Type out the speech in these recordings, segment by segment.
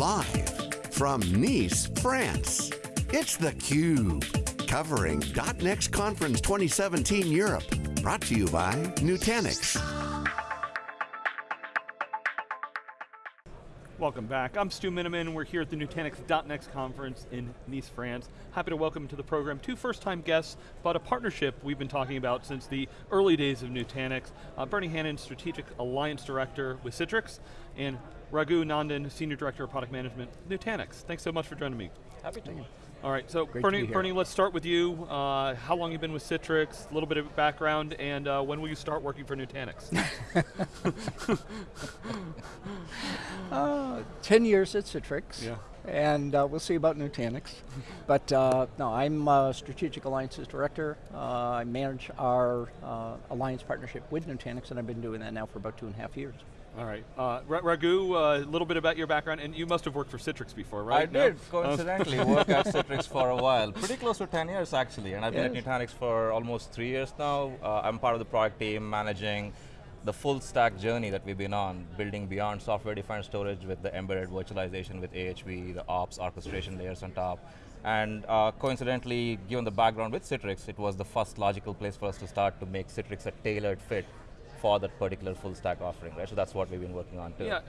Live from Nice, France, it's theCUBE. Covering .next Conference 2017 Europe. Brought to you by Nutanix. Welcome back. I'm Stu Miniman. We're here at the Nutanix .next conference in Nice, France. Happy to welcome to the program two first-time guests about a partnership we've been talking about since the early days of Nutanix. Uh, Bernie Hannon, Strategic Alliance Director with Citrix, and Raghu Nandan, Senior Director of Product Management, Nutanix. Thanks so much for joining me. Happy to. Be here. All right, so Great Bernie, Bernie, let's start with you. Uh, how long you been with Citrix, a little bit of background, and uh, when will you start working for Nutanix? uh, 10 years at Citrix. Yeah. And uh, we'll see about Nutanix. but uh, no, I'm uh, Strategic Alliances Director. I manage our alliance partnership with Nutanix, and I've been doing that now for about two and a half years. All right, uh, Raghu, a uh, little bit about your background, and you must have worked for Citrix before, right? I no? did, coincidentally, work at Citrix for a while. Pretty close to 10 years actually, and I've been yes. at Nutanix for almost three years now. Uh, I'm part of the product team managing the full stack journey that we've been on, building beyond software-defined storage with the embedded virtualization with AHV, the ops orchestration layers on top. And uh, coincidentally, given the background with Citrix, it was the first logical place for us to start to make Citrix a tailored fit for that particular full stack offering, right? So that's what we've been working on too. Yeah,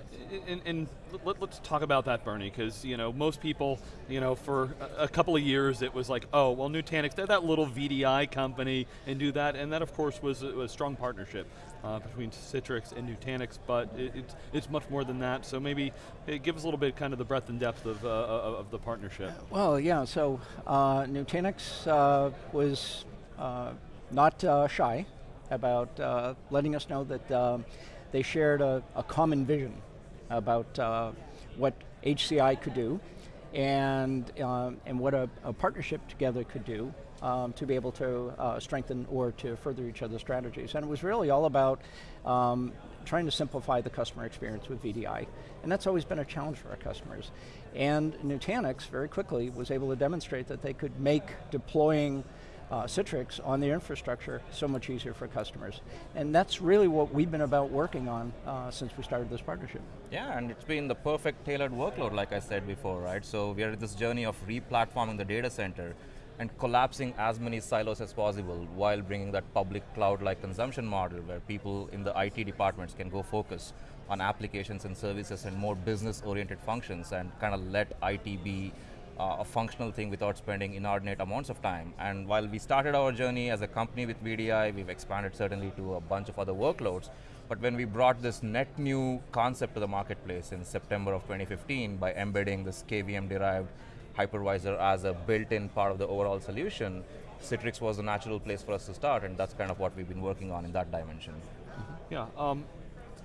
and, and let, us talk about that, Bernie, because you know most people, you know, for a, a, couple of years it was like, oh, well, Nutanix, they're that little VDI company and do that, and that of course was a, a strong partnership uh, between Citrix and Nutanix, but it, it's, it's much more than that. So maybe give us a little bit kind of the breadth and depth of, uh, of the partnership. Well, yeah. So uh, Nutanix uh, was uh, not uh, shy about uh, letting us know that um, they shared a, a, common vision about uh, what HCI could do and, uh, and what a, a, partnership together could do um, to be able to uh, strengthen or to further each other's strategies. And it was really all about um, trying to simplify the customer experience with VDI. And that's always been a challenge for our customers. And Nutanix very quickly was able to demonstrate that they could make deploying uh, Citrix on the infrastructure so much easier for customers. And that's really what we've been about working on uh, since we started this partnership. Yeah, and it's been the perfect tailored workload like I said before, right? So we are this journey of re-platforming the data center and collapsing as many silos as possible while bringing that public cloud-like consumption model where people in the IT departments can go focus on applications and services and more business-oriented functions and kind of let IT be uh, a functional thing without spending inordinate amounts of time. And while we started our journey as a company with VDI, we've expanded certainly to a bunch of other workloads. But when we brought this net new concept to the marketplace in September of 2015 by embedding this KVM-derived hypervisor as a built-in part of the overall solution, Citrix was a natural place for us to start, and that's kind of what we've been working on in that dimension. Yeah, um,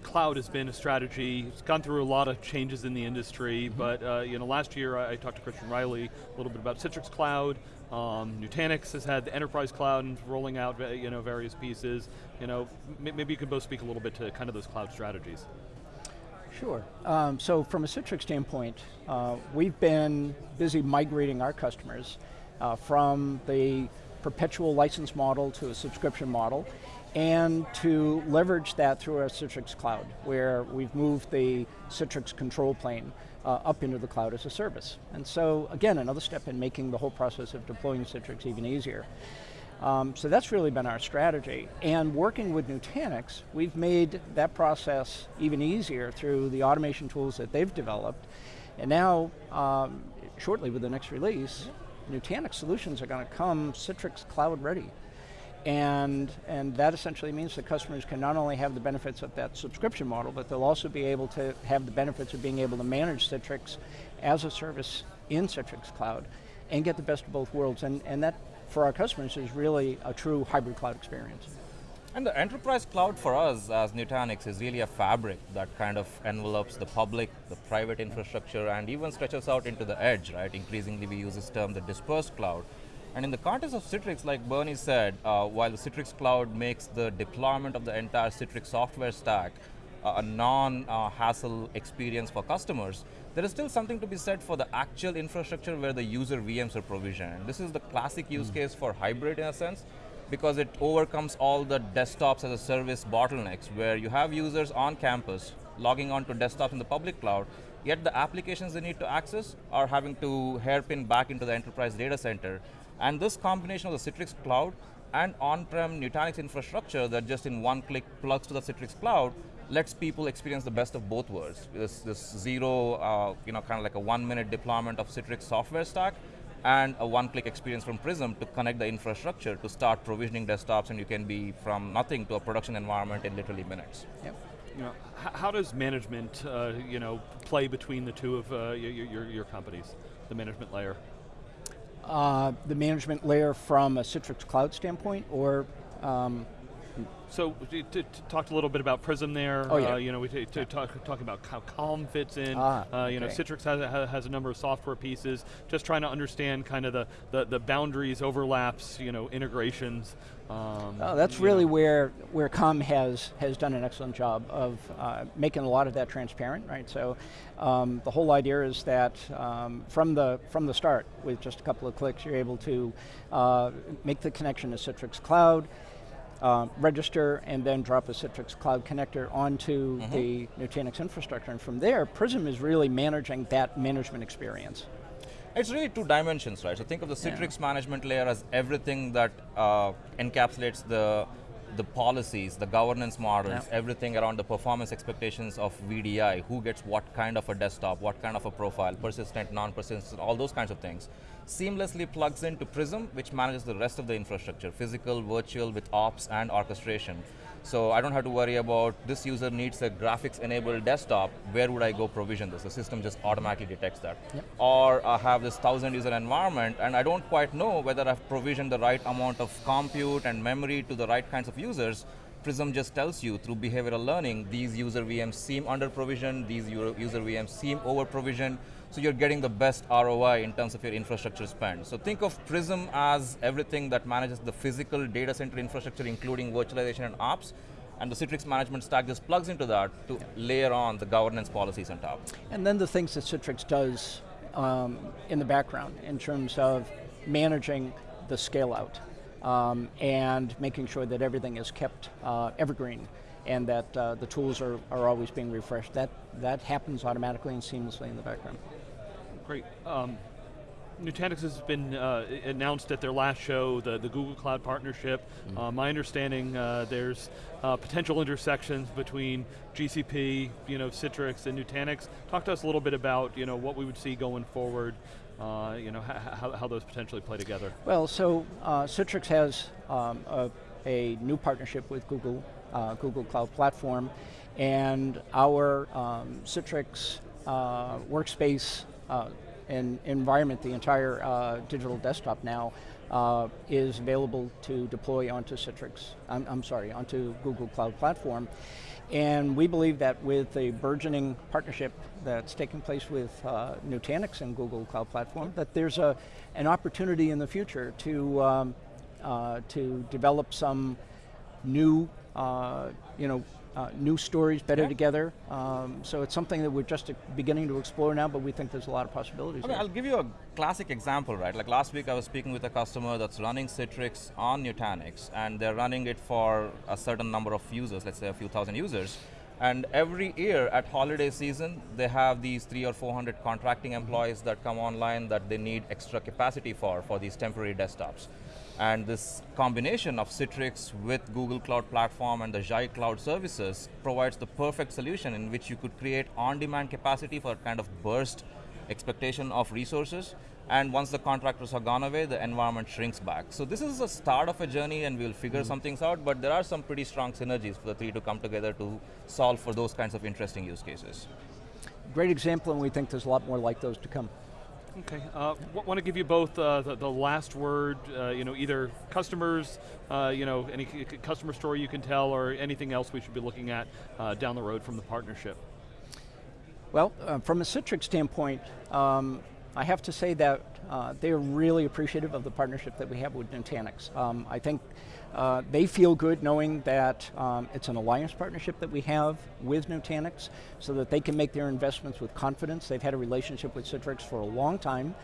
cloud has been a strategy. It's gone through a lot of changes in the industry, mm -hmm. but uh, you know, last year I, I, talked to Christian Reilly a little bit about Citrix Cloud. Um, Nutanix has had the enterprise cloud and rolling out you know, various pieces. You know, maybe you can both speak a little bit to kind of those cloud strategies. Sure. Um, so from a Citrix standpoint, uh, we've been busy migrating our customers uh, from the perpetual license model to a subscription model and to leverage that through our Citrix Cloud, where we've moved the Citrix control plane uh, up into the cloud as a service. And so, again, another step in making the whole process of deploying Citrix even easier. Um, so that's really been our strategy. And working with Nutanix, we've made that process even easier through the automation tools that they've developed. And now, um, shortly with the next release, Nutanix solutions are going to come Citrix Cloud ready. And, and that essentially means that customers can not only have the benefits of that subscription model, but they'll also be able to have the benefits of being able to manage Citrix as a service in Citrix Cloud and get the best of both worlds. And, and that, for our customers, is really a true hybrid cloud experience. And the enterprise cloud for us as Nutanix is really a fabric that kind of envelopes the public, the private infrastructure, and even stretches out into the edge, right? Increasingly we use this term, the dispersed cloud. And in the context of Citrix, like Bernie said, uh, while the Citrix Cloud makes the deployment of the entire Citrix software stack uh, a non-hassle experience for customers, there is still something to be said for the actual infrastructure where the user VMs are provisioned. This is the classic use mm. case for hybrid in a sense, because it overcomes all the desktops as a service bottlenecks where you have users on campus logging on to desktops in the public cloud, yet the applications they need to access are having to hairpin back into the enterprise data center. And this combination of the Citrix cloud and on-prem Nutanix infrastructure that just in one click plugs to the Citrix cloud lets people experience the best of both worlds. This, this zero, uh, you know, kind of like a one minute deployment of Citrix software stack and a one-click experience from Prism to connect the infrastructure to start provisioning desktops and you can be from nothing to a production environment in literally minutes. Yep. You know, how does management, uh, you know, play between the two of uh, your, your, your companies, the management layer? Uh, the management layer from a Citrix Cloud standpoint, or um, so we talked a little bit about Prism there. Oh, yeah. Uh, you know, we t- talk, talk about how Calm fits in. Ah, uh, you know. Citrix has, has a number of software pieces. Just trying to understand kind of the, the, the boundaries, overlaps, you know, integrations. Um, Oh, that's really know. where where Calm has has done an excellent job of uh, making a lot of that transparent, right? So, um, the whole idea is that um, from the from the start, with just a couple of clicks, you're able to uh, make the connection to Citrix Cloud, uh, register, and then drop a Citrix Cloud connector onto the Nutanix infrastructure, and from there, Prism is really managing that management experience. It's really two dimensions, right? So think of the Citrix management layer as everything that uh, encapsulates the the policies, the governance models, Yeah. everything around the performance expectations of VDI, who gets what kind of a desktop, what kind of a profile, persistent, non-persistent, all those kinds of things, seamlessly plugs into Prism, which manages the rest of the infrastructure, physical, virtual, with ops and orchestration. So I don't have to worry about this user needs a graphics enabled desktop, where would I go provision this? The system just automatically detects that. Or I have this thousand user environment and I don't quite know whether I've provisioned the right amount of compute and memory to the right kinds of users. Prism just tells you through behavioral learning, these user VMs seem under provisioned, these user VMs seem over provisioned, so you're getting the best ROI in terms of your infrastructure spend. So think of Prism as everything that manages the physical data center infrastructure, including virtualization and ops, and the Citrix management stack just plugs into that to layer on the governance policies on top. And then the things that Citrix does um, in the background in terms of managing the scale out um, and making sure that everything is kept uh, evergreen and that uh, the tools are, are always being refreshed. That, that happens automatically and seamlessly in the background. Great. Um, Nutanix has been uh, announced at their last show, the, the Google Cloud partnership. Uh, my understanding, uh, there's uh, potential intersections between GCP, you know, Citrix, and Nutanix. Talk to us a little bit about, you know, what we would see going forward. Uh, you know, how, how those potentially play together. Well, so uh, Citrix has um, a, a new partnership with Google, uh, Google Cloud Platform, and our um, Citrix uh, workspace uh, and environment, the entire uh, digital desktop now, uh, is available to deploy onto Citrix, I'm, I'm sorry, onto Google Cloud Platform. And we believe that with the burgeoning partnership that's taking place with uh, Nutanix and Google Cloud Platform, that there's a, an opportunity in the future to, um, uh, to develop some new, you know, uh, new stories better Yeah. together. Um, so it's something that we're just uh, beginning to explore now, but we think there's a lot of possibilities. I'll give you a classic example, right? Like last week I was speaking with a customer that's running Citrix on Nutanix and they're running it for a certain number of users, let's say a few thousand users. And every year at holiday season, they have these three or 400 contracting employees that come online that they need extra capacity for, for these temporary desktops. And this combination of Citrix with Google Cloud Platform and the Xi Cloud services provides the perfect solution in which you could create on-demand capacity for kind of burst expectation of resources. And once the contractors are gone away, the environment shrinks back. So this is a start of a journey and we'll figure hmm. some things out, but there are some pretty strong synergies for the three to come together to solve for those kinds of interesting use cases. Great example, and we think there's a lot more like those to come. Okay, uh, want to give you both uh, the, the last word, uh, you know, either customers, uh, you know, any customer story you can tell or anything else we should be looking at uh, down the road from the partnership. Well, uh, from a Citrix standpoint, um, I have to say that they're really appreciative of the partnership that we have with Nutanix. Um, I think uh, they feel good knowing that um, it's an alliance partnership that we have with Nutanix so that they can make their investments with confidence. They've had a relationship with Citrix for a long time,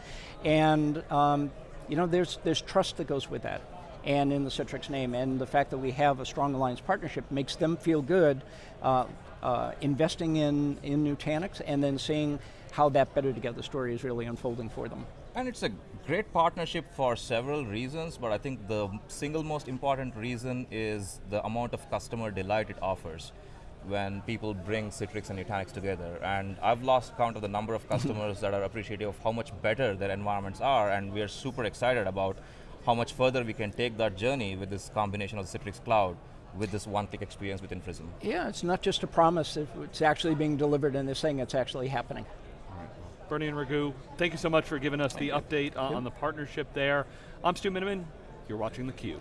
and um, you know, there's, there's trust that goes with that. and in the Citrix name. And the fact that we have a strong alliance partnership makes them feel good uh, uh, investing in, in Nutanix and then seeing how that better together story is really unfolding for them. And it's a great partnership for several reasons, but I think the single most important reason is the amount of customer delight it offers when people bring Citrix and Nutanix together. And I've lost count of the number of customers that are appreciative of how much better their environments are, and we are super excited about how much further we can take that journey with this combination of Citrix Cloud with this one-click experience within Prism. Yeah, it's not just a promise, it's actually being delivered and they're saying it's actually happening. Bernie and Raghu, thank you so much for giving us the update uh, on the partnership there. I'm Stu Miniman, you're watching theCUBE.